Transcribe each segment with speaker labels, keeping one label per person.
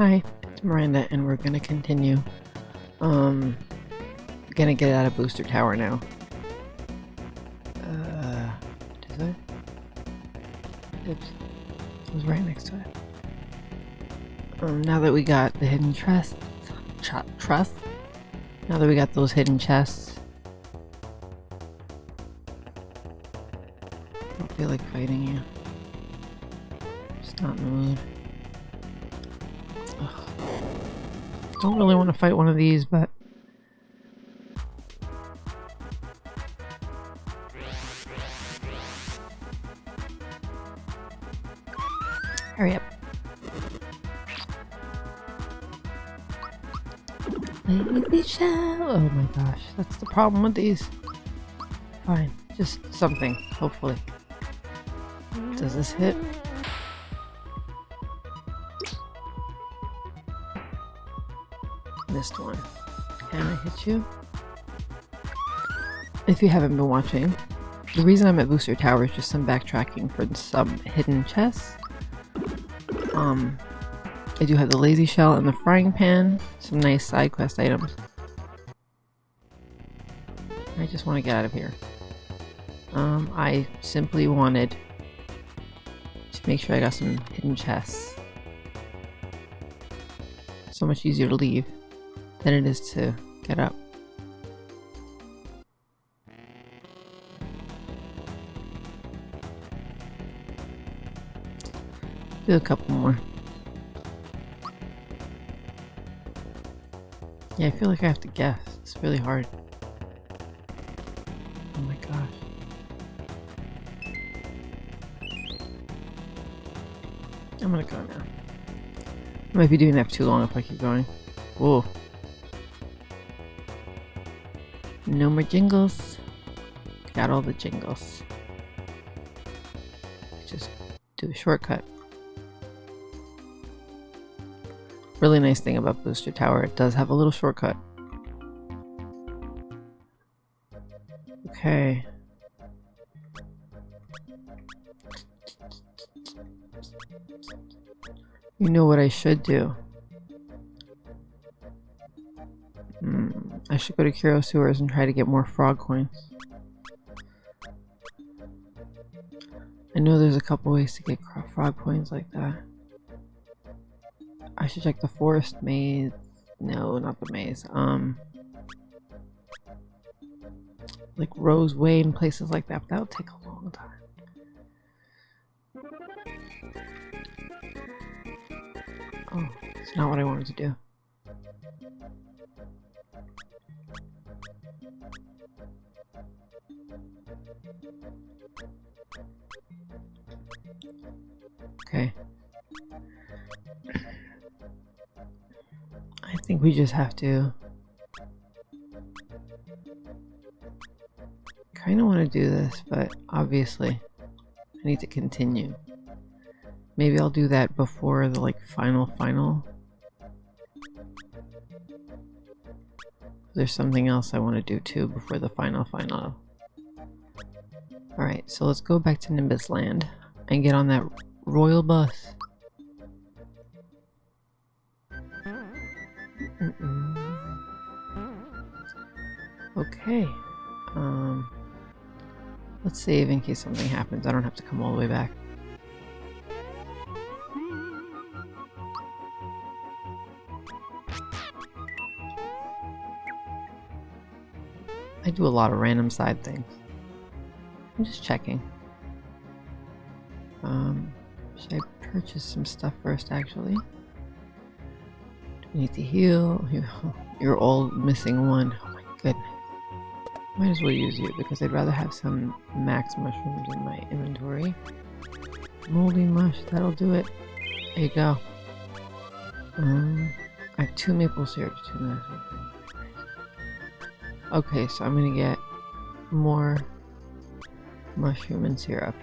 Speaker 1: Hi, it's Miranda, and we're gonna continue. Um, gonna get out of Booster Tower now. Uh, does it? Oops, it was right next to it. Um, now that we got the hidden chests, trust. Now that we got those hidden chests, I don't feel like fighting you. Not mood. Ugh. Don't really want to fight one of these, but hurry up. Lazy shell. Oh my gosh, that's the problem with these. Fine, just something, hopefully. Does this hit? Missed one. Can I hit you? If you haven't been watching, the reason I'm at Booster Tower is just some backtracking for some hidden chests. Um, I do have the lazy shell and the frying pan, some nice side quest items. I just want to get out of here. Um, I simply wanted to make sure I got some hidden chests. So much easier to leave than it is to get up. Do a couple more. Yeah, I feel like I have to guess. It's really hard. Oh my gosh. I'm gonna go now. I might be doing that for too long if I keep going. Whoa. No more jingles. Got all the jingles. Just do a shortcut. Really nice thing about Booster Tower, it does have a little shortcut. Okay. You know what I should do? Should go to Kero Sewers and try to get more frog coins. I know there's a couple ways to get frog coins like that. I should check the forest maze. No, not the maze. Um, like Rose Way and places like that. But that would take a long time. Oh, it's not what I wanted to do. Just have to kind of want to do this, but obviously I need to continue. Maybe I'll do that before the like final final. There's something else I want to do too before the final final. Alright, so let's go back to Nimbus Land and get on that royal bus. Okay. Um, let's save in case something happens. I don't have to come all the way back. I do a lot of random side things. I'm just checking. Um, should I purchase some stuff first, actually? We need to heal? You're all missing one. Oh my goodness. Might as well use you because I'd rather have some max mushrooms in my inventory. Moldy mush, that'll do it. There you go. Um, I have two maple syrup, two Okay, so I'm gonna get more mushroom and syrup.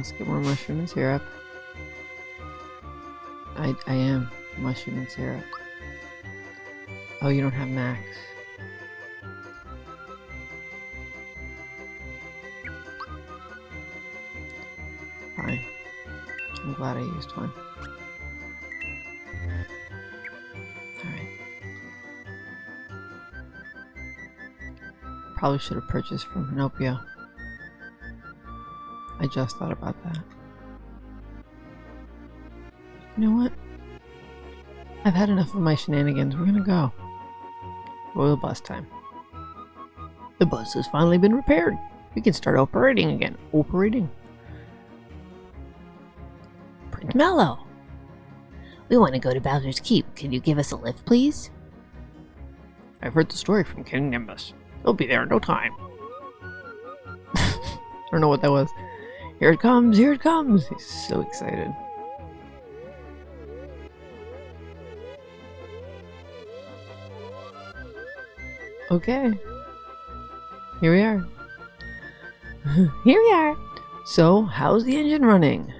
Speaker 1: let's get more mushroom and syrup. I, I am mushroom and syrup. Oh, you don't have max. Fine. I'm glad I used one. Alright. Probably should have purchased from Pinocchio. I just thought about that. You know what? I've had enough of my shenanigans. We're gonna go. Royal bus time. The bus has finally been repaired. We can start operating again. Operating.
Speaker 2: Prince Mallow. We want to go to Bowser's Keep. Can you give us a lift, please?
Speaker 3: I've heard the story from King Nimbus. They'll be there in no time.
Speaker 1: I don't know what that was. Here it comes, here it comes. He's so excited. Okay. Here we are. Here we are. So, how's the engine running?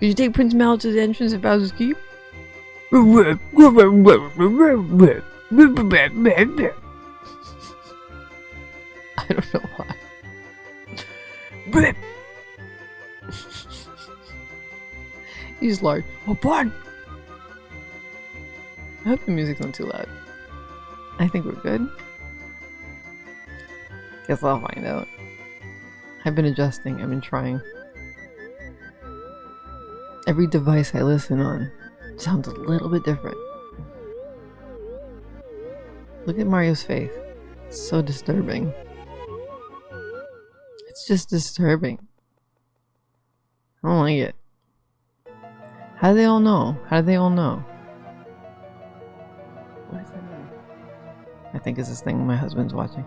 Speaker 1: Did you take Prince Mallow to the entrance of Bowser's Keep? I don't know why. He's like, oh, pardon. I hope the music's not too loud. I think we're good. Guess I'll find out. I've been adjusting, I've been trying. Every device I listen on sounds a little bit different. Look at Mario's face. It's so disturbing. It's just disturbing. I don't like it. How do they all know? How do they all know? What is that? I think it's this thing my husband's watching.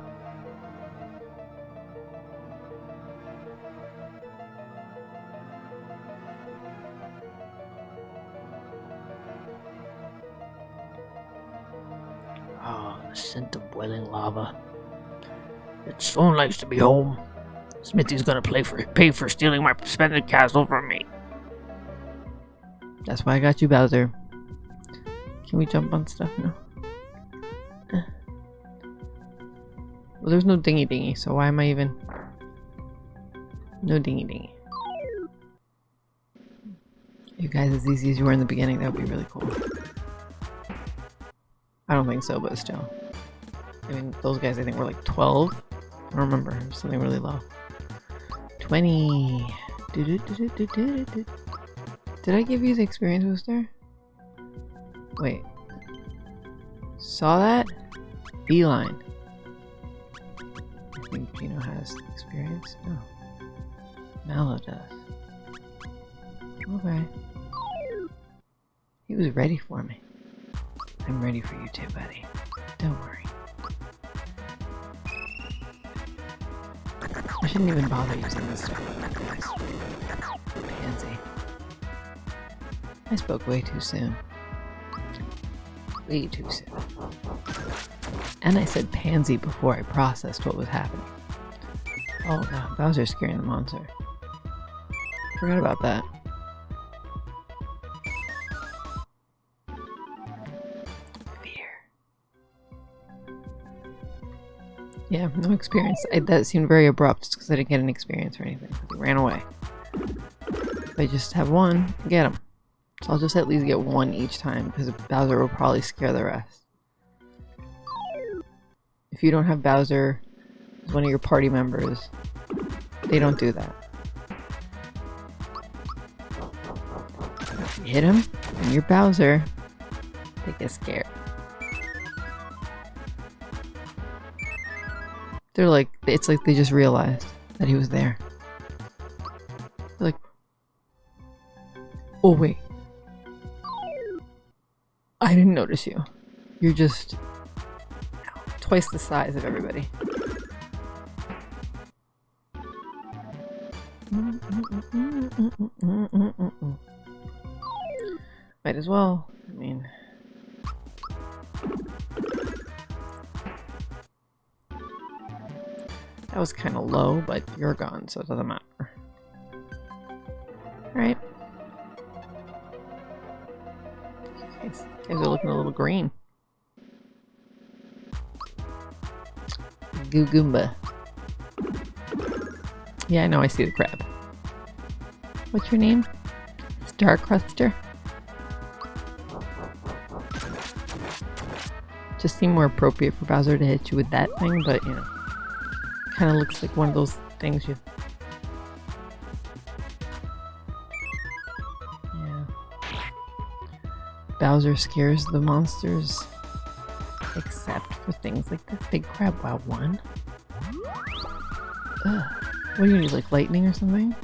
Speaker 3: Ah, the scent of boiling lava. It's so nice to be home. Smithy's gonna play for, pay for stealing my suspended castle from me.
Speaker 1: That's why I got you, Bowser. Can we jump on stuff now? Well, there's no dingy dingy, so why am I even... No dingy dingy. You guys as easy as you were in the beginning, that would be really cool. I don't think so, but still. I mean, those guys I think were like 12. I don't remember. Something really low. 20. Do -do -do. Did I give you the experience booster? Wait. Saw that? Beeline. I think Geno has experience. No. Mallow does. Okay. He was ready for me. I'm ready for you too, buddy. Don't worry. I shouldn't even bother using this. Pansy. I spoke way too soon. Way too soon. And I said pansy before I processed what was happening. Oh god, Bowser's scaring the monster. Forgot about that. Yeah, no experience. I, that seemed very abrupt because I didn't get an experience or anything. They ran away. If I just have one, get them. So I'll just at least get one each time because Bowser will probably scare the rest. If you don't have Bowser as one of your party members, they don't do that. Hit him and you're Bowser, they get scared. They're like, it's like they just realized that he was there. They're like, oh wait, I didn't notice you. You're just twice the size of everybody. Might as well. I mean... That was kind of low, but you're gone, so it doesn't matter. Alright. Guys are looking a little green. Goo Goomba. Yeah, I know, I see the crab. What's your name? Star Cruster? Just seemed more appropriate for Bowser to hit you with that thing, but you know. Kinda looks like one of those things you Yeah. Bowser scares the monsters. Except for things like this big crab. Wow, one? Ugh. What do you need, like lightning or something?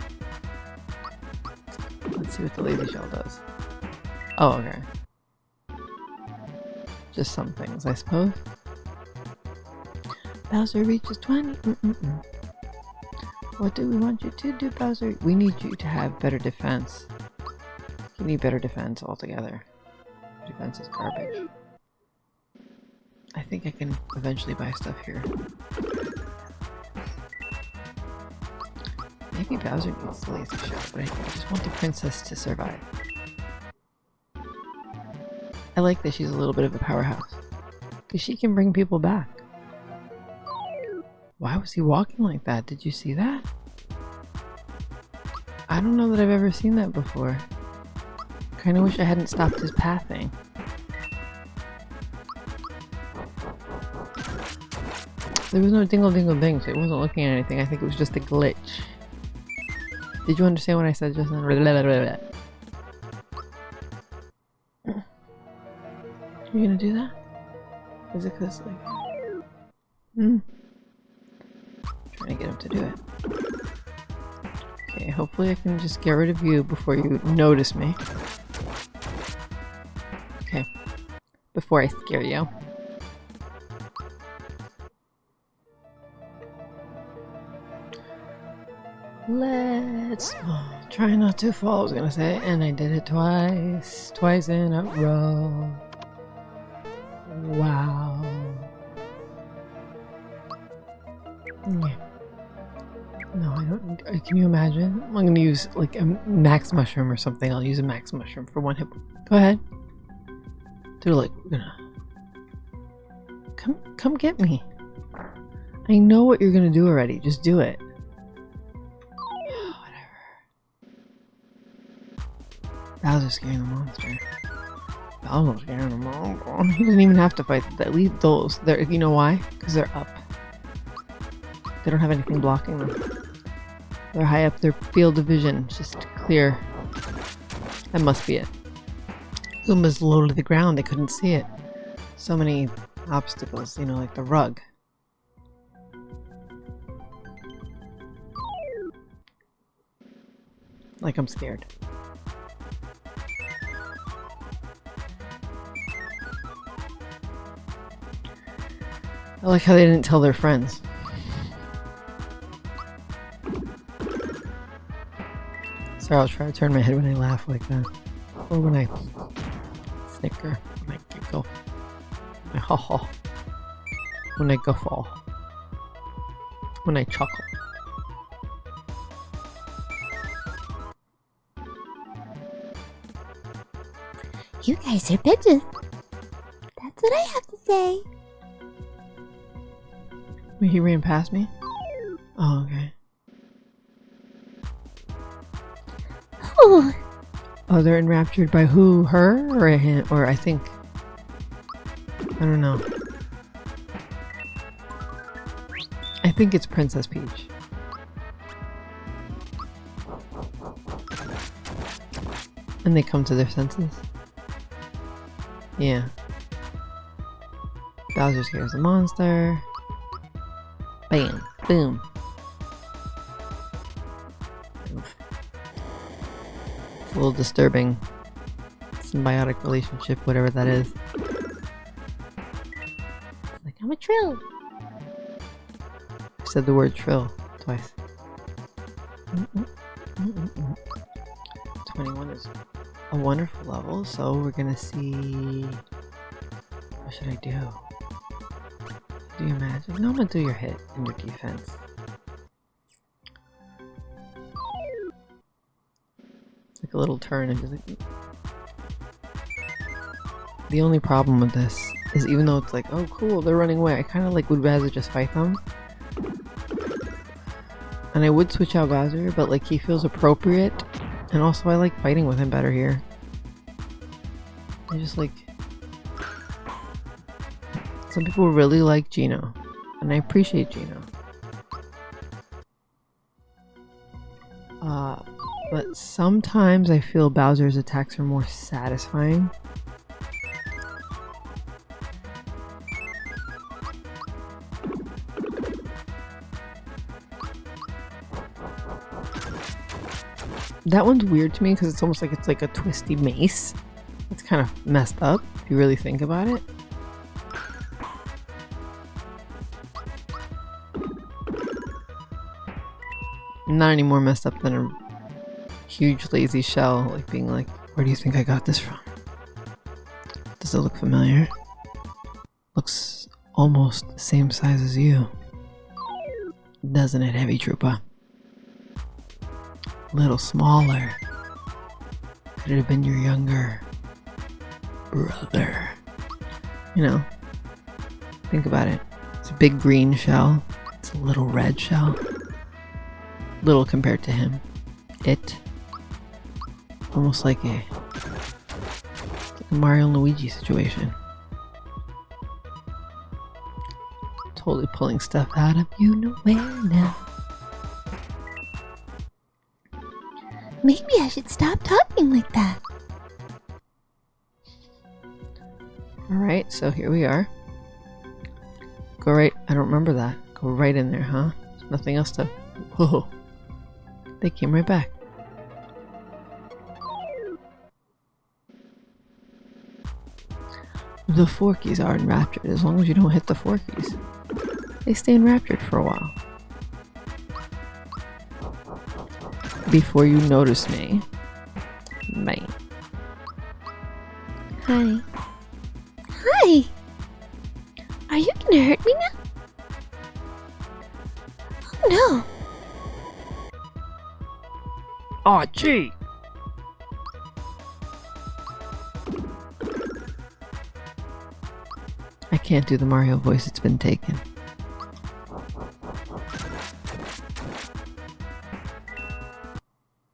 Speaker 1: Let's see what the lazy shell does. Oh, okay. Just some things, I suppose. Bowser reaches 20. Mm-mm-mm. What do we want you to do, Bowser? We need you to have better defense. You need better defense altogether. Defense is garbage. I think I can eventually buy stuff here. Maybe Bowser needs the lazy shell, but I just want the princess to survive. I like that she's a little bit of a powerhouse. Because she can bring people back. Why was he walking like that? Did you see that? I don't know that I've ever seen that before. Kinda wish I hadn't stopped his pathing. There was no dingle dingle ding, so it wasn't looking at anything. I think it was just a glitch. Did you understand what I said just now? You gonna do that? Is it cause like... Hmm. To to do it. Okay, hopefully I can just get rid of you before you notice me. Okay. Before I scare you. Let's oh, try not to fall, I was gonna say, and I did it twice. Twice in a row. Wow. Can you imagine? I'm gonna use like a max mushroom or something. I'll use a max mushroom for one hit. Go ahead. They're like, gonna come, come get me. I know what you're gonna do already. Just do it. Whatever. Bowser's scaring the monster. Bowser's scaring the monster. He doesn't even have to fight. At least those. They're. You know why? Because they're up. They don't have anything blocking them. They're high up their field of vision, just clear. That must be it. Uma's low to the ground, they couldn't see it. So many obstacles, you know, like the rug. Like I'm scared. I like how they didn't tell their friends. Sorry, I'll try to turn my head when I laugh like that. Or when I snicker, when I giggle, when I ha ha, when I guffaw, when I chuckle.
Speaker 2: You guys are bitches. That's what I have to say.
Speaker 1: Wait, he ran past me? Oh, okay.
Speaker 2: Oh,
Speaker 1: they're enraptured by who? Her? Or him? Or I think... I don't know. I think it's Princess Peach. And they come to their senses. Yeah. Bowser scares the monster. Bam. Boom. Little disturbing. Symbiotic relationship, whatever that is.
Speaker 2: like I'm a trill.
Speaker 1: I said the word trill twice. Mm-mm, mm-mm-mm. 21 is a wonderful level, so we're gonna see. What should I do? Do you imagine? No, I'm gonna do your hit and your defense. A little turn and like. Mm. The only problem with this is even though it's like, oh cool, they're running away, I kind of like would rather just fight them. And I would switch out Bowser, but like he feels appropriate. And also I like fighting with him better here. I just like... Some people really like Geno. And I appreciate Geno. Sometimes I feel Bowser's attacks are more satisfying. That one's weird to me because it's almost like it's like a twisty mace. It's kind of messed up if you really think about it. Not any more messed up than a huge lazy shell, like being like, where do you think I got this from? Does it look familiar? Looks almost the same size as you. Doesn't it, Heavy Troopa? A little smaller. Could it have been your younger brother? You know, think about it. It's a big green shell. It's a little red shell. Little compared to him. It. Almost like a, Mario Luigi situation. Totally pulling stuff out of you nowhere now.
Speaker 2: Maybe I should stop talking like that.
Speaker 1: Alright, so here we are. Go right. I don't remember that. Go right in there, huh? There's nothing else to. Whoa. They came right back. The Forkies are enraptured as long as you don't hit the Forkies. They stay enraptured for a while. Before you notice me. Bye.
Speaker 2: Hi. Hi! Are you gonna hurt me now? Oh no!
Speaker 3: Aw, gee.
Speaker 1: Can't do the Mario voice, it's been taken.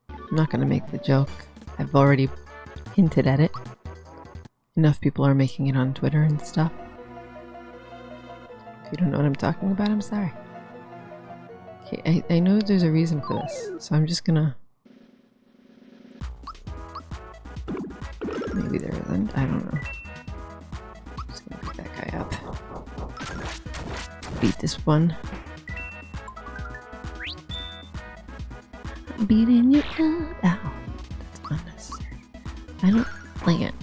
Speaker 1: I'm not gonna make the joke. I've already hinted at it. Enough people are making it on Twitter and stuff. If you don't know what I'm talking about, I'm sorry. Okay, I, I know there's a reason for this, so I'm just gonna... Maybe there isn't, I don't know. Beat this one.
Speaker 2: Beating you up.
Speaker 1: Ow. That's unnecessary. I don't like it.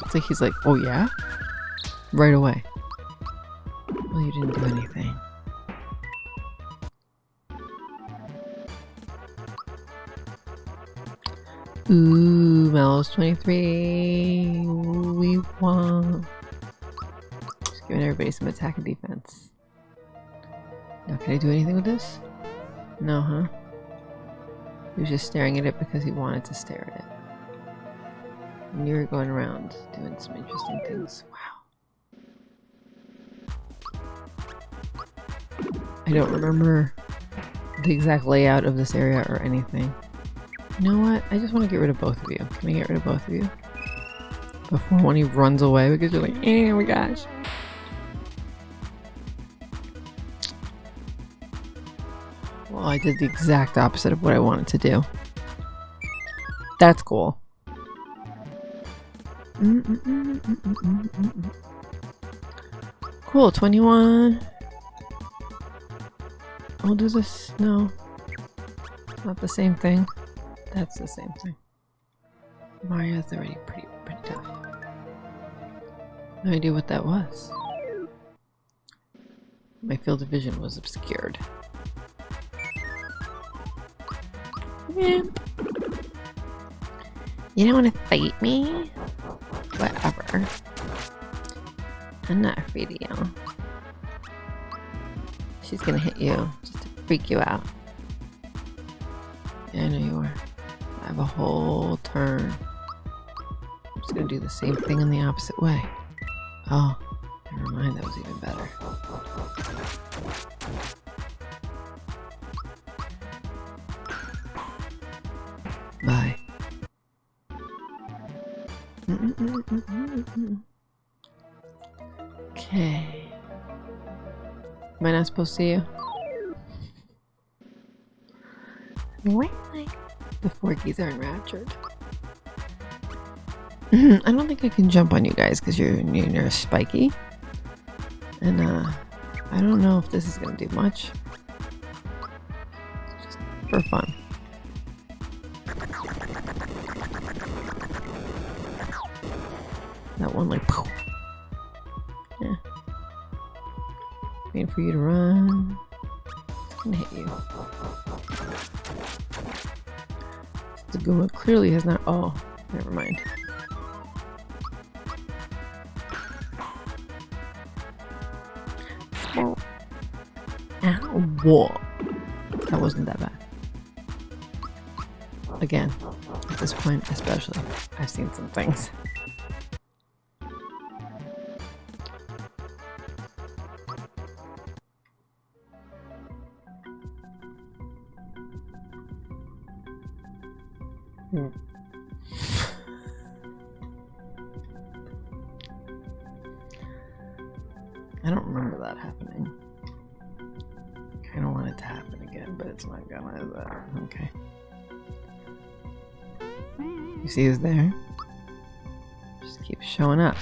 Speaker 1: It's like he's like, oh yeah? Right away. Well, you didn't do anything. Ooh, Mel's 23. We won. Giving everybody some attack and defense. Now, can I do anything with this? No, huh? He was just staring at it because he wanted to stare at it. And you were going around doing some interesting things. Wow. I don't remember the exact layout of this area or anything. You know what? I just want to get rid of both of you. Can we get rid of both of you? Before one of you runs away because you're like, eh, oh my gosh. Well, I did the exact opposite of what I wanted to do. That's cool. Cool, 21. I'll do this. No. Not the same thing. That's the same thing. Mario's already pretty pretty tough. No idea what that was. My field of vision was obscured. You don't want to fight me? Whatever. I'm not afraid of you. She's gonna hit you just to freak you out. Yeah, I know you are. I have a whole turn. I'm just gonna do the same thing in the opposite way. Oh, Never mind, that was even better. I supposed to you? The Forkies are enraptured. I don't think I can jump on you guys because you're you're spiky, and uh, I don't know if this is gonna do much. Just for fun. That one like, poof. For you to run. Gonna hit you. The Guma clearly has not. Oh, never mind. Ow. Whoa. That wasn't that bad. Again, at this point, especially, I've seen some things. See there? Just keep showing up.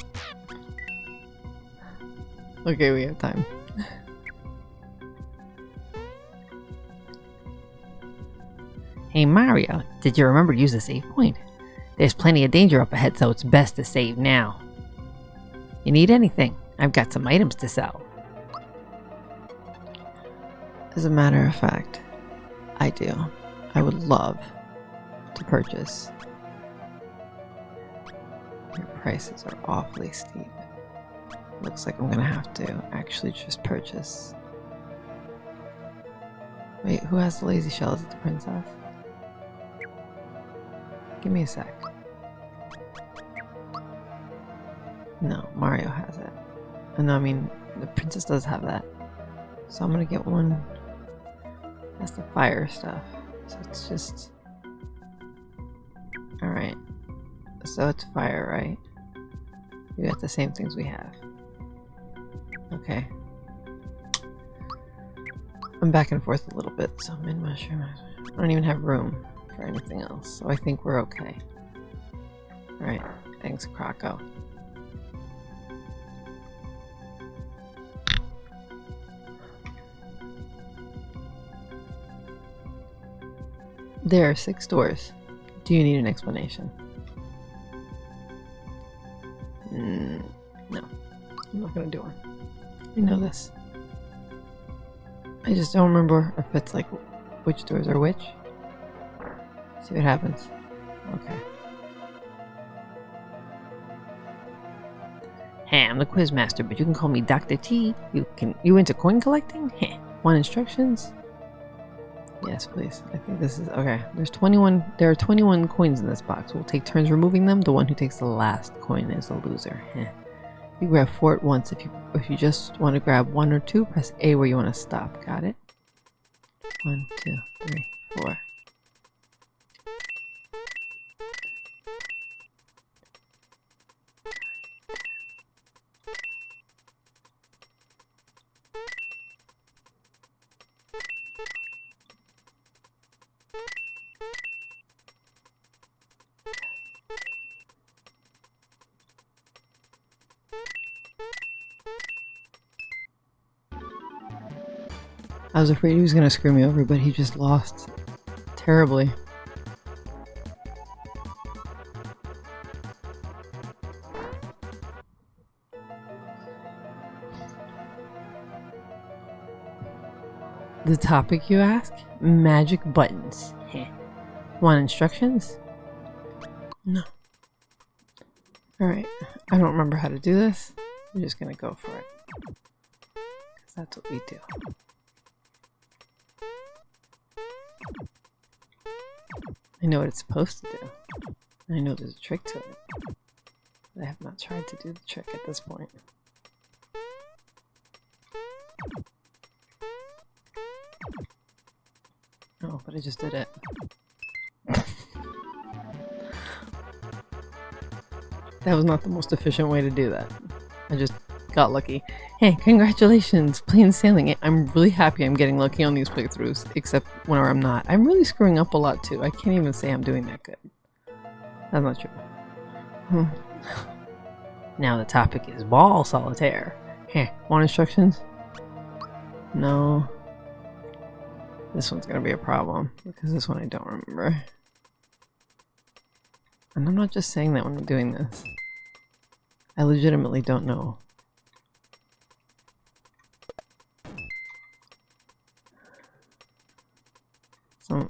Speaker 1: Okay, we have time.
Speaker 2: Hey Mario, did you remember to use the save point? There's plenty of danger up ahead, so it's best to save now. You need anything? I've got some items to sell.
Speaker 1: As a matter of fact, I do. I would love to purchase. Prices are awfully steep. Looks like I'm gonna have to actually just purchase. Wait, who has the lazy shell? Is it the princess? Give me a sec. No, Mario has it. And I mean, the princess does have that. So I'm gonna get one. That's the fire stuff. So it's just. Alright. So it's fire, right? We got the same things we have. Okay. I'm back and forth a little bit, so I'm in mushroom. I don't even have room for anything else, so I think we're okay. Alright, thanks, Croco. There are six doors. Do you need an explanation? Gonna do. I know this. I just don't remember if it's like which doors are which. See what happens. Okay.
Speaker 2: Hey, I'm the quizmaster, but you can call me Dr. T. You can you into coin collecting? Heh.
Speaker 1: Want instructions? Yes, please. I think this is okay. There's 21. There are 21 coins in this box. We'll take turns removing them. The one who takes the last coin is the loser. Heh. You grab four at once. If you if you just want to grab one or two, press A where you want to stop. Got it? One, two, three, four. I was afraid he was gonna screw me over, but he just lost terribly. The topic you ask? Magic buttons. Heh. Want instructions? No. Alright, I don't remember how to do this. I'm just gonna go for it. Because that's what we do. I know what it's supposed to do. I know there's a trick to it. I have not tried to do the trick at this point. Oh, but I just did it. that was not the most efficient way to do that. I just got lucky. Hey, congratulations, plain sailing. I'm really happy I'm getting lucky on these playthroughs, except whenever I'm not. I'm really screwing up a lot too. I can't even say I'm doing that good. That's not true. Hmm.
Speaker 2: Now the topic is ball solitaire.
Speaker 1: Here, want instructions? No. This one's gonna be a problem, because this one I don't remember. And I'm not just saying that when I'm doing this. I legitimately don't know.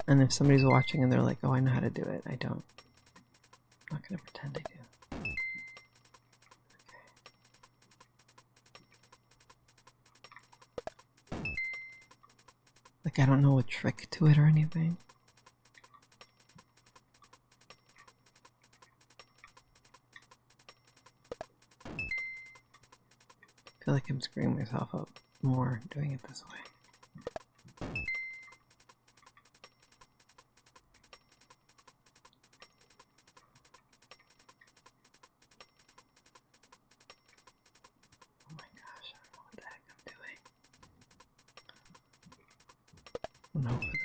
Speaker 1: And if somebody's watching and they're like, oh, I know how to do it, I don't. I'm not gonna pretend I do. Like, I don't know a trick to it or anything. I feel like I'm screwing myself up more doing it this way.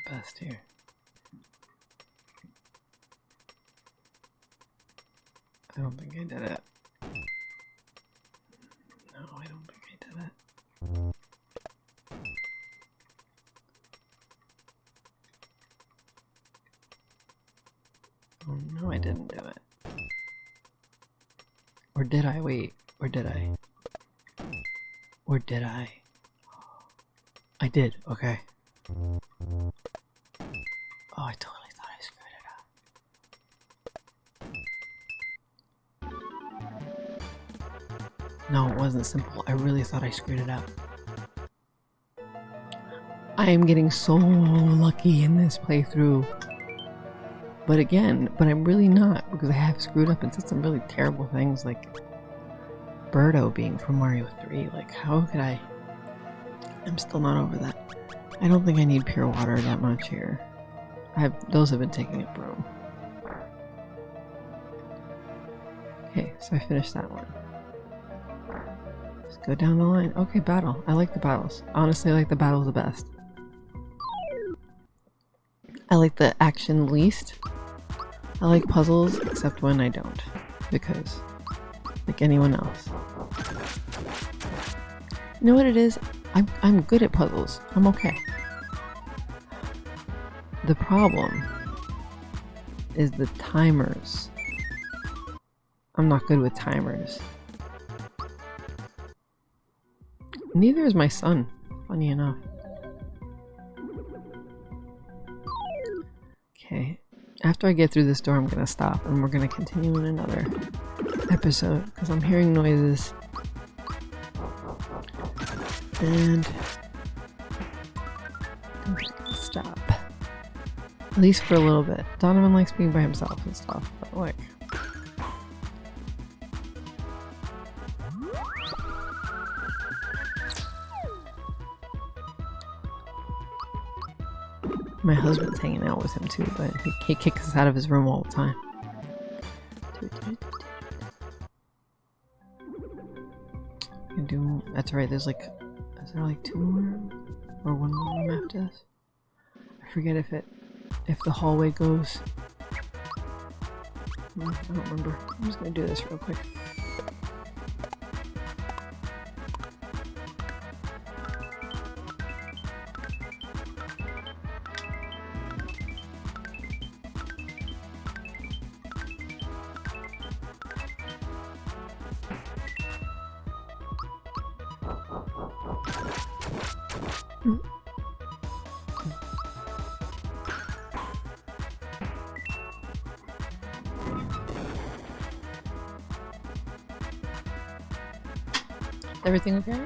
Speaker 1: Best here. I don't think I did it. No, I don't think I did it. Oh no, I didn't do it. Or did I? Wait, or did I? Or did I? I did, okay. Simple. I really thought I screwed it up. I am getting so lucky in this playthrough. But again, but I'm really not because I have screwed up and said some really terrible things like Birdo being from Mario 3. Like, how could I? I'm still not over that. I don't think I need pure water that much here. I have those have been taking up room. Okay, so I finished that one. Go down the line. Okay, battle. I like the battles. Honestly, I like the battles the best. I like the action least. I like puzzles, except when I don't. Because, like anyone else. You know what it is? I'm, I'm good at puzzles. I'm okay. The problem is the timers. I'm not good with timers. Neither is my son, funny enough. Okay, after I get through this door, I'm gonna stop and we're gonna continue in another episode because I'm hearing noises. And stop. At least for a little bit. Donovan likes being by himself and stuff, but like. My husband's hanging out with him too, but he, he kicks us out of his room all the time. Can do. That's right. There's like, is there like two more or one more after this? I forget if it, if the hallway goes. I don't remember. I'm just gonna do this real quick. Everything okay?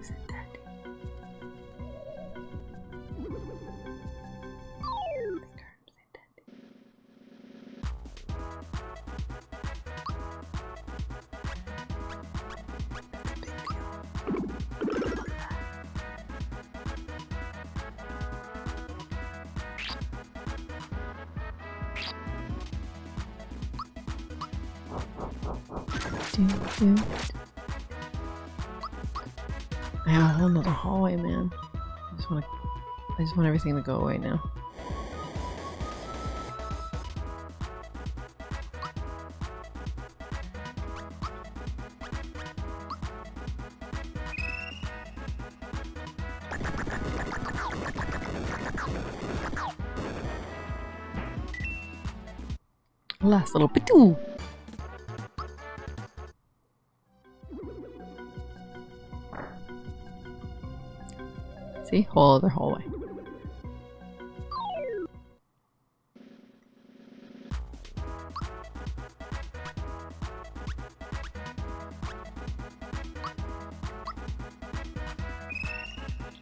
Speaker 1: Is it I have a whole nother hallway, man. I just want to. I just want everything to go away now. Last little bit. See? Whole other hallway.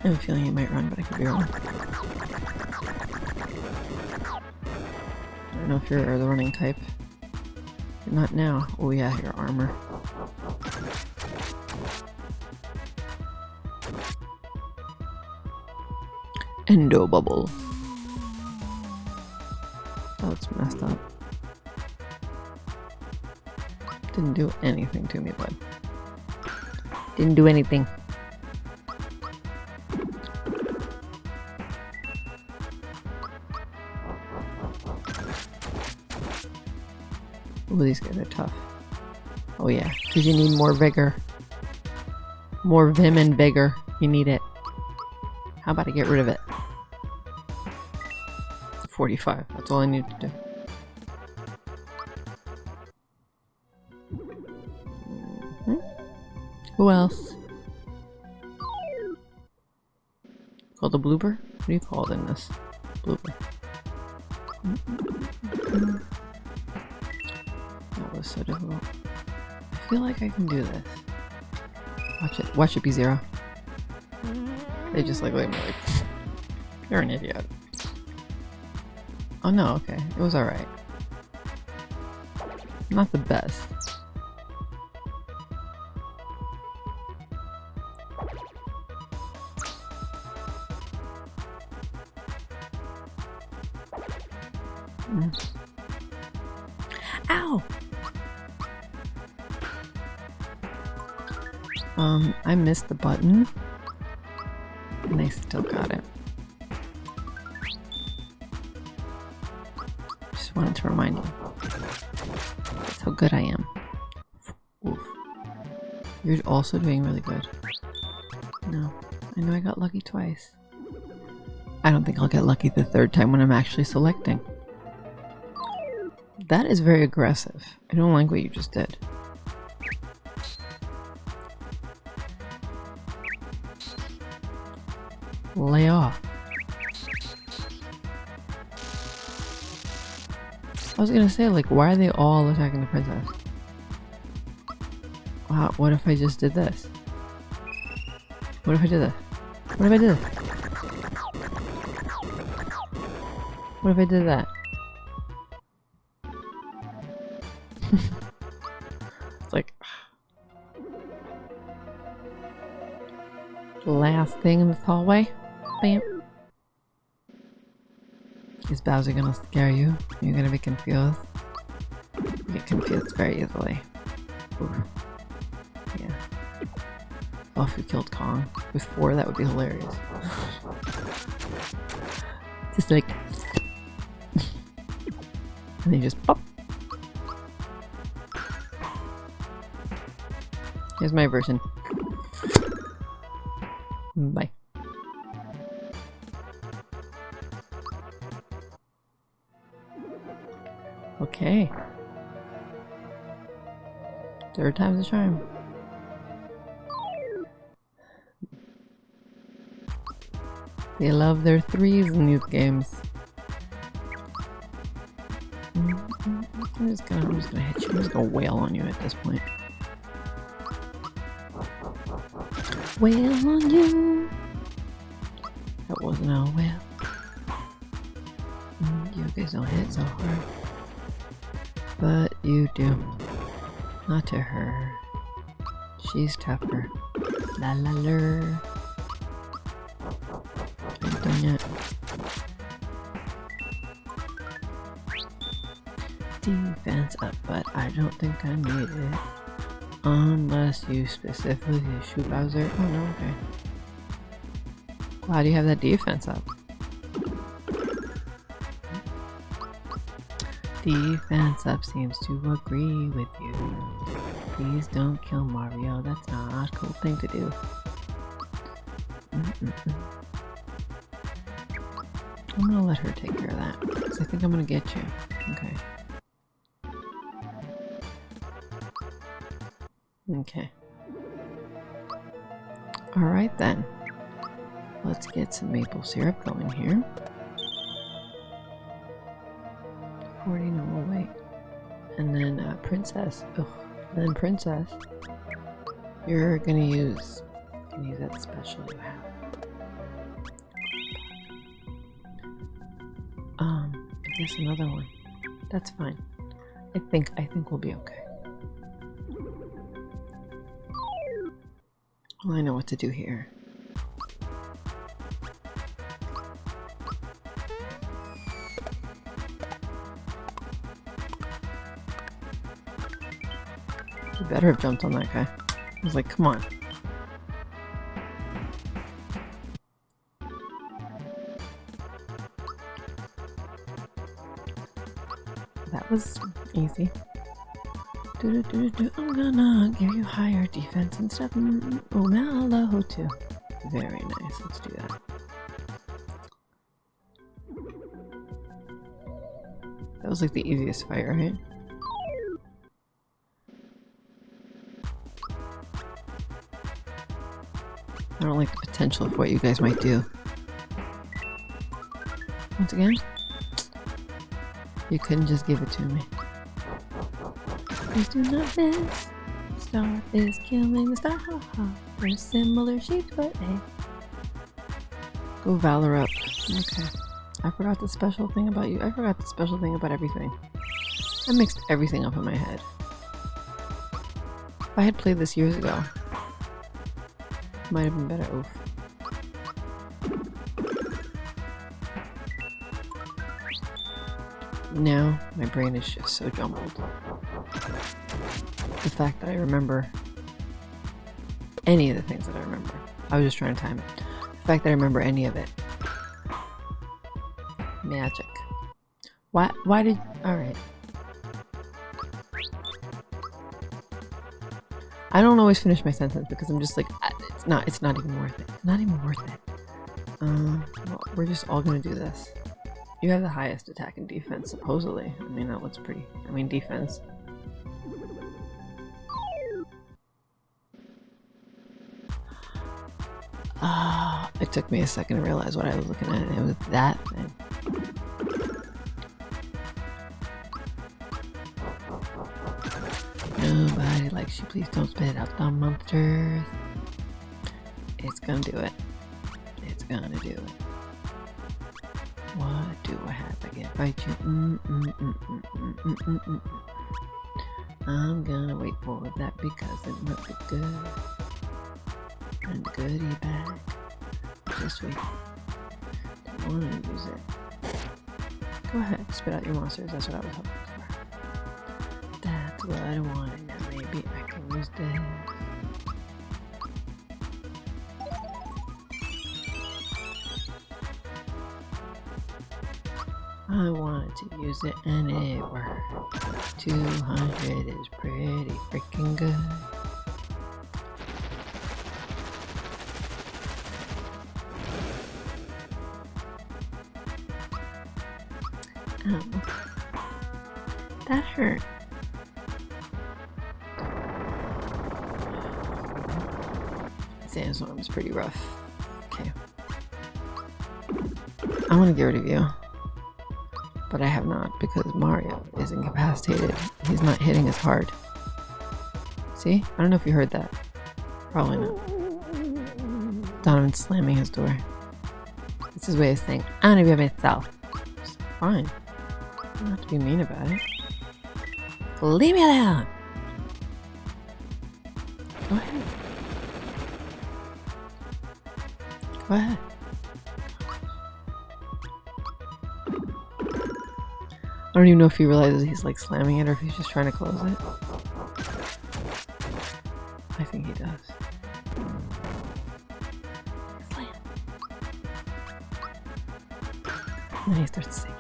Speaker 1: I have a feeling he might run, but I could be wrong. I don't know if you're the running type. Not now. Oh yeah, your armor. Endo bubble. Oh, That's messed up. Didn't do anything to me, bud.
Speaker 2: Didn't do anything.
Speaker 1: Ooh, these guys are tough. Oh yeah, because you need more vigor. More vim and vigor. You need it. How about I get rid of it? 45. That's all I need to do. Mhm. Who else? Called a blooper? What do you call it in this? Blooper. That was so difficult. I feel like I can do this. Watch it. Watch it be zero. They just like me like, you're an idiot. Oh no, okay. It was alright. Not the best. Ow! Um, I missed the button. And I still got it. Good I am. Oof. You're also doing really good. No. I know I got lucky twice. I don't think I'll get lucky the third time when I'm actually selecting. That is very aggressive. I don't like what you just did. Lay off. I was gonna say, like, why are they all attacking the princess? Wow, what if I just did this? What if I did this? What if I did this? What if I did that? it's like last thing in this hallway. Bowser gonna scare you? You're gonna be confused. You get confused very easily. Yeah. Oh, if we killed Kong with four, that would be hilarious. Just like, and then just pop. Here's my version. Third time's a charm. They love their threes in these games. I'm just gonna, I'm just gonna hit you. I'm just gonna wail on you at this point. Wail on you. That wasn't a wail. You guys don't hit so hard. But you do. Not to her. She's tougher. La la la. Ain't done yet. Defense up, but I don't think I need it. Unless you specifically shoot Bowser. Oh no, okay. Glad you have that defense up. Defense up seems to agree with you. Please don't kill Mario. That's not a cool thing to do. Mm -mm. I'm gonna let her take care of that. Because I think I'm gonna get you. Okay. Okay. Alright then. Let's get some maple syrup going here. 40, no, we'll wait. And then uh, Princess. Ugh. And then Princess. You're gonna use, gonna use that special you have. Um, I guess another one. That's fine. I think I think we'll be okay. Well, I know what to do here. Better have jumped on that guy. I was like, come on. That was easy. Do, do, do, I'm gonna give you higher defense and stuff. Mm, mm, Oh, Mallow too. Very nice. Let's do that. That was like the easiest fight, right? Don't like the potential of what you guys might do. Once again, you couldn't just give it to me. Please do not miss. Star is killing the star. Ha ha. We're similar shapes, but hey. Go Valor up. Okay. I forgot the special thing about you. I forgot the special thing about everything. I mixed everything up in my head. If I had played this years ago, might have been better. Oof. Now, my brain is just so jumbled. The fact that I remember any of the things that I remember. I was just trying to time it. The fact that I remember any of it. Magic. Why, why did... Alright. I don't always finish my sentence because I'm just like, "Ah, it's not, it's not even worth it. It's not even worth it. Um, well, we're just all gonna do this. You have the highest attack and defense, supposedly. I mean, that looks pretty. I mean, defense. Ah, it took me a second to realize what I was looking at. It was that thing. Nobody likes you. Please don't spit out the monsters. It's gonna do it. It's gonna do it. What do I have? Get fight you. Mm, mm, mm, mm, mm, mm. I'm gonna wait for that because it be good. And goodie bag. Wait. Don't wanna use it. Go ahead, spit out your monsters. That's what I was hoping for. That's what I wanted. Now maybe I can use this. I wanted to use it and it worked. 200 is pretty freaking good. Ow. That hurt. Sandstorm's pretty rough. Okay. I want to get rid of you. Mario is incapacitated. He's not hitting as hard. See? I don't know if you heard that. Probably not. Donovan slamming his door. It's his way of saying, I'm gonna be myself. It's fine. You don't have to be mean about it. Leave me alone! Go ahead. Go ahead. I don't even know if he realizes he's like slamming it or if he's just trying to close it. I think he does.
Speaker 2: Excellent. And then he starts singing.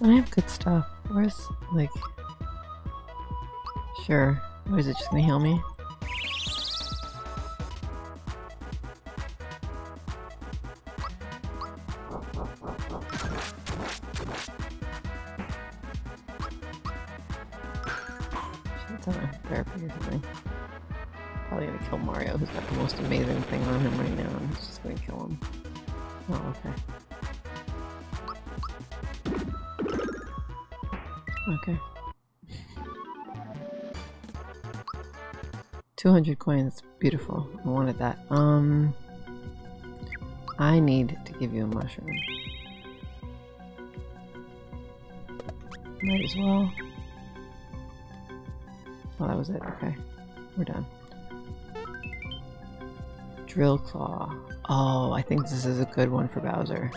Speaker 1: I have good stuff? Where's, like... Sure. Or is it just gonna heal me? 200 coins. Beautiful. I wanted that. Um, I need to give you a mushroom. Might as well. Oh, that was it. Okay. We're done. Drill Claw. Oh, I think this is a good one for Bowser.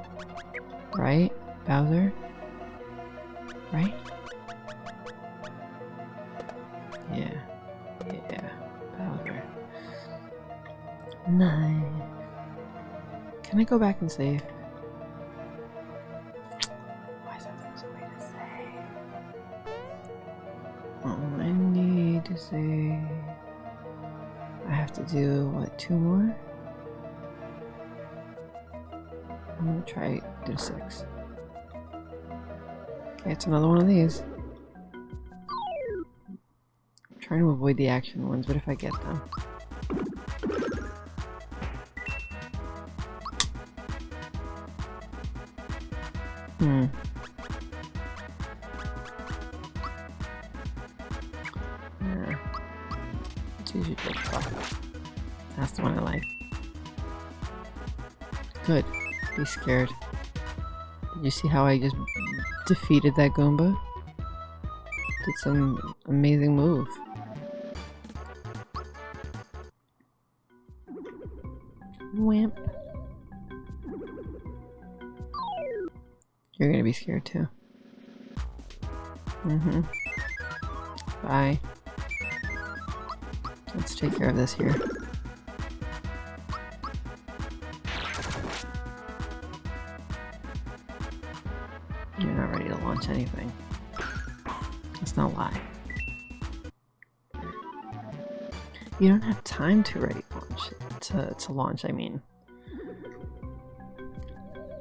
Speaker 1: Right? Bowser? Go back and save? Why is that the way to save? Oh, I need to save. I have to do, what, two more? I'm gonna try do six. Okay, it's another one of these. I'm trying to avoid the action ones, but if I get them. Hmm. Yeah. That's the one I like. Good. Be scared. Did you see how I just defeated that Goomba? Did some amazing move. Scared too. Mm-hmm. Bye. Let's take care of this here. You're not ready to launch anything. Let's not lie. You don't have time to ready launch to, to launch, I mean.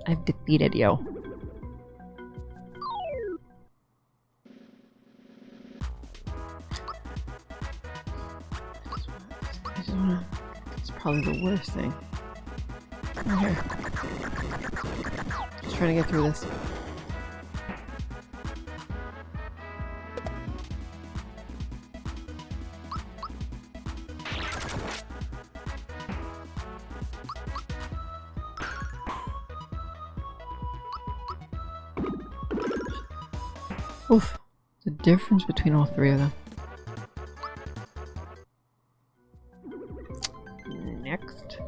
Speaker 1: I've defeated you. Probably the worst thing. Just trying to get through this. Oof. The difference between all three of them. Next.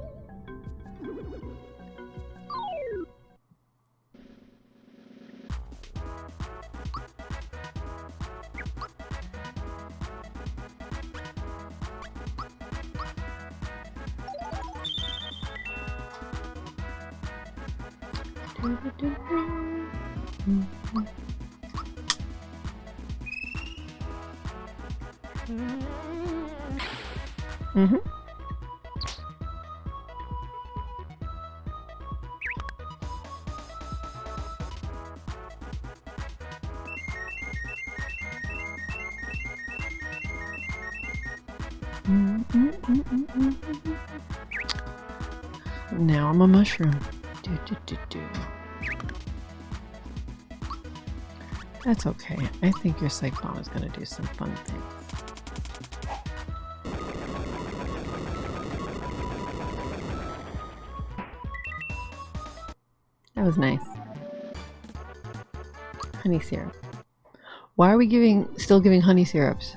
Speaker 1: Mm-hmm. I'm a mushroom. Do, do, do, do. That's okay. I think your bomb is going to do some fun things. That was nice. Honey syrup. Why are we giving still giving honey syrups?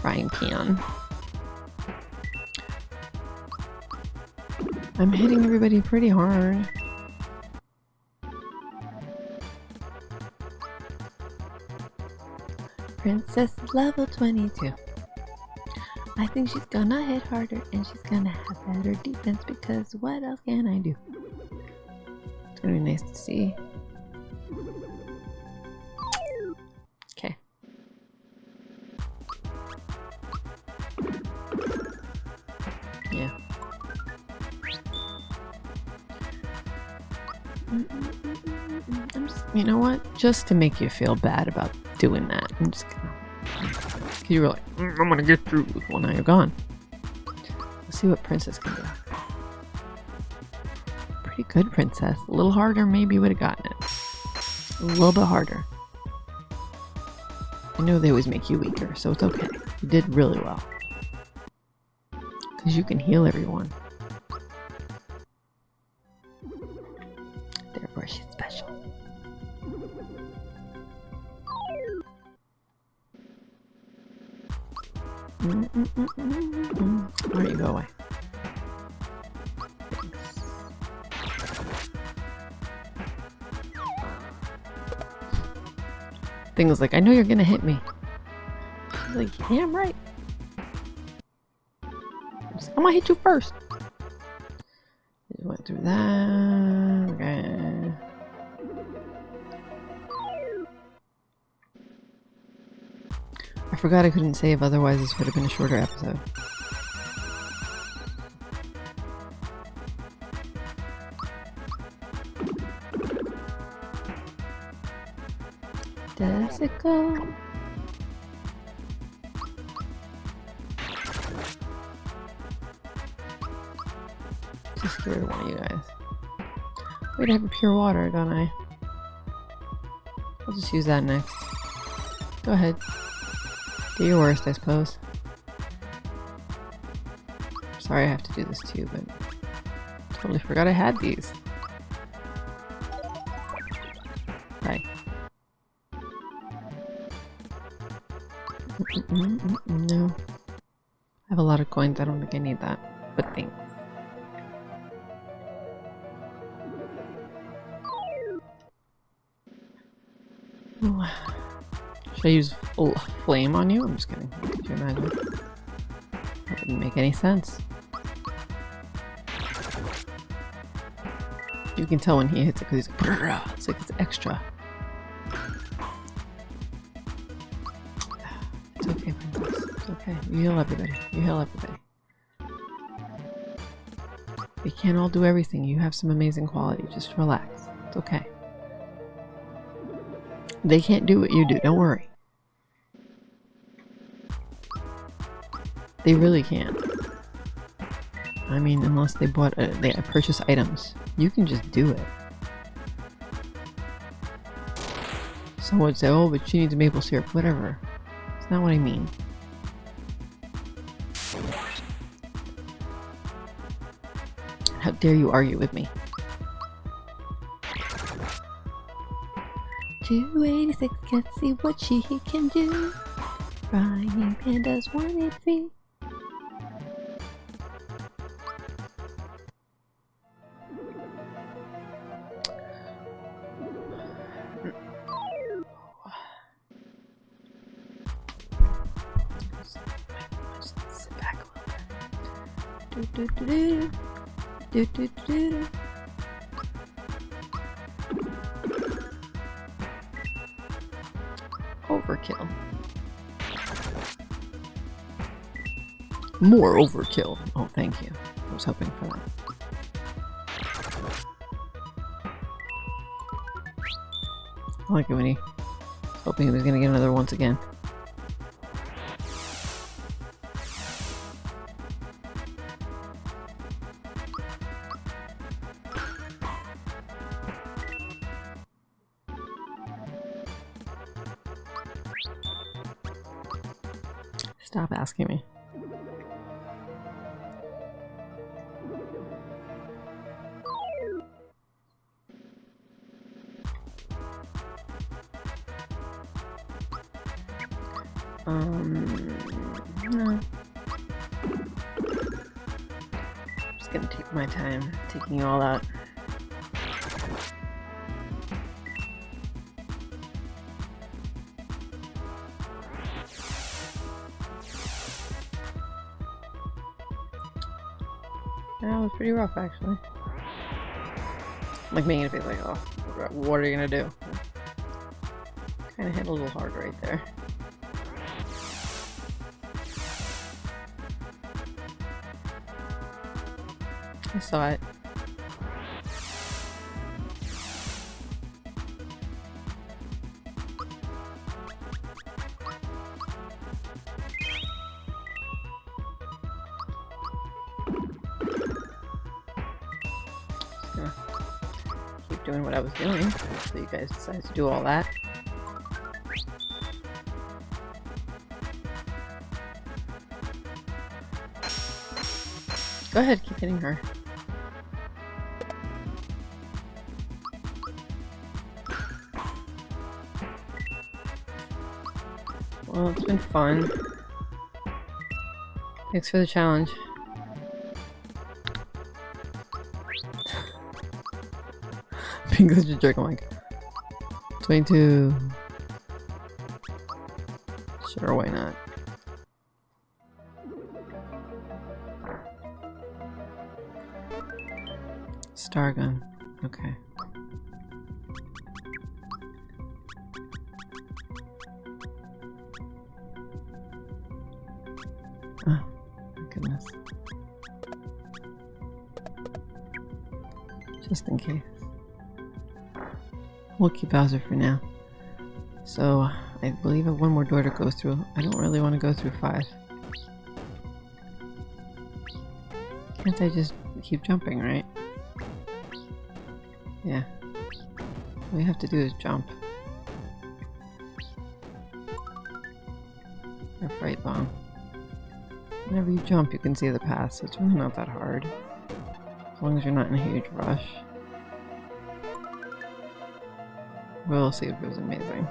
Speaker 1: Frying pan. I'm hitting everybody pretty hard. Princess level 22. I think she's gonna hit harder and she's gonna have better defense because what else can I do? It's gonna be nice to see. Just to make you feel bad about doing that, I'm just gonna. You were like, "Mm, I'm gonna get through. Well, now you're gone. Let's see what Princess can do. Pretty good, Princess. A little harder, maybe you would have gotten it. A little bit harder. I know they always make you weaker, so it's okay. You did really well. Because you can heal everyone. Thing was like, I know you're gonna hit me. She's like, yeah, I'm right. I'm gonna hit you first. Just went through that. Okay. I forgot I couldn't save, otherwise this would have been a shorter episode. It go? Just of one of you guys. Wait, I have a pure water, don't I? I'll just use that next. Go ahead. Do your worst, I suppose. Sorry I have to do this too, but totally forgot I had these. No. I have a lot of coins, I don't think I need that. But thanks. Should I use flame on you? I'm just kidding. Could you imagine? That wouldn't make any sense. You can tell when he hits it because he's like, it's like it's extra. You heal everybody. You heal everybody. We can't all do everything. You have some amazing quality. Just relax. It's okay. They can't do what you do. Don't worry. They really can't. I mean, unless they bought a, they purchase items, you can just do it. Someone would say, "Oh, but she needs maple syrup." Whatever. It's not what I mean. How dare you argue with me? 286, let's see what she can do. Frying pandas 183. Just More overkill. Oh, thank you. I was hoping for that. I like it when he hoping he was gonna get another once again. That was pretty rough, actually. Like making it feel like, oh, what are you gonna do? Kind of hit a little hard right there. I saw it. So you guys decided to do all that. Go ahead, keep hitting her. Well, it's been fun. Thanks for the challenge. Being such a jerk, I'm like, 22. Bowser for now. So, I believe I have one more door to go through. I don't really want to go through five. Can't I just keep jumping, right? Yeah. All we have to do is jump. Or fright bomb. Whenever you jump, you can see the path, so it's really not that hard. As long as you're not in a huge rush. We'll see if it was amazing.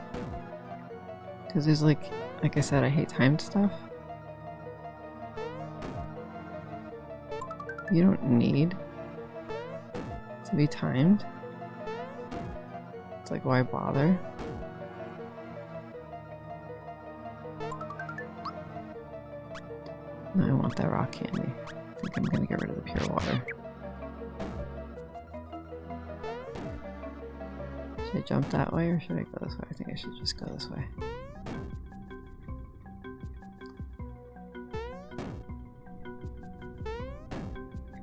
Speaker 1: Because there's like, like I said, I hate timed stuff. You don't need to be timed. It's like, why bother? I want that rock candy. I think I'm gonna get rid of the pure water. I jump that way or should I go this way? I think I should just go this way.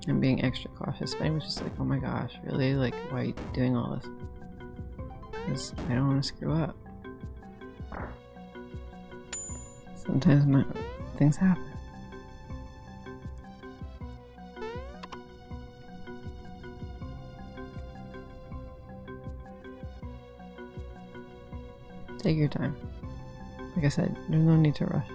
Speaker 1: I'm being extra cautious, but I was just like, oh my gosh, really? Like, why are you doing all this? Because I don't want to screw up. Sometimes my, things happen. I said, there's no need to rush.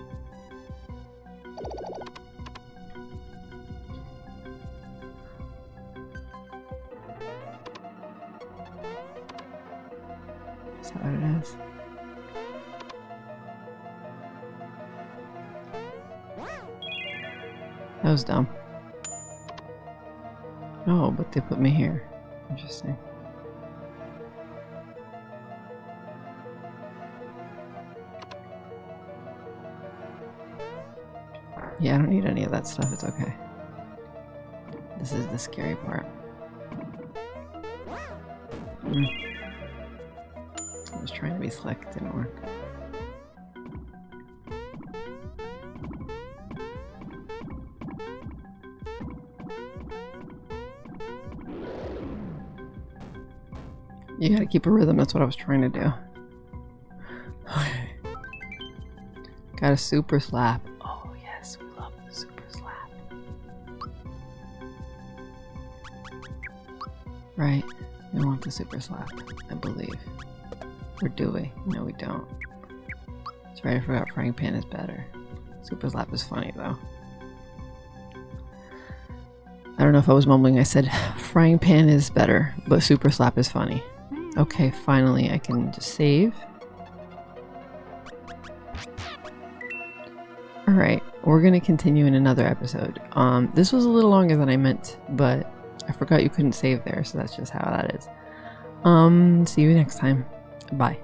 Speaker 1: Is that? That was dumb. Oh, but they put me here. Interesting. Yeah, I don't need any of that stuff. It's okay. This is the scary part. Mm. I was trying to be slick, didn't work. You gotta keep a rhythm, that's what I was trying to do. Okay. Got a super slap. Super slap, I believe. Or do we? No, we don't. That's right, I forgot frying pan is better. Super slap is funny though. I don't know if I was mumbling. I said frying pan is better, but super slap is funny. Okay, finally I can just save. Alright, we're gonna continue in another episode. Um, this was a little longer than I meant, but I forgot you couldn't save there, so that's just how that is. Um, see you next time. Bye.